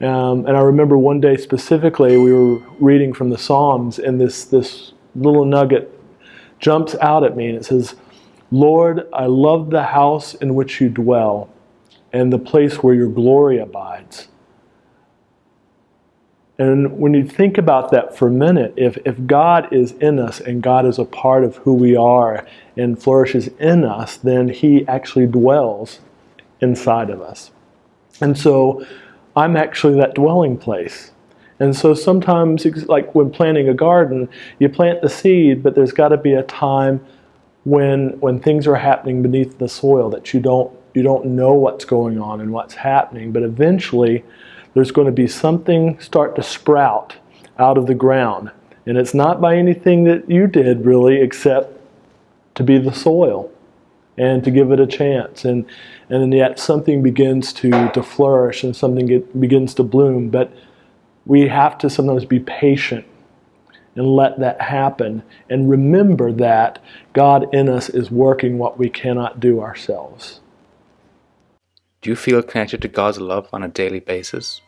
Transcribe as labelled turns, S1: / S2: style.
S1: Um, and I remember one day specifically, we were reading from the Psalms, and this, this little nugget jumps out at me, and it says, Lord, I love the house in which you dwell, and the place where your glory abides. And when you think about that for a minute, if, if God is in us and God is a part of who we are and flourishes in us, then He actually dwells inside of us. And so I'm actually that dwelling place. And so sometimes, like when planting a garden, you plant the seed, but there's got to be a time when when things are happening beneath the soil that you don't you don't know what's going on and what's happening. But eventually, there's going to be something start to sprout out of the ground. And it's not by anything that you did really except to be the soil and to give it a chance. And, and yet something begins to, to flourish and something get, begins to bloom. But we have to sometimes be patient and let that happen and remember that God in us is working what we cannot do ourselves.
S2: Do you feel connected to God's love on a daily basis?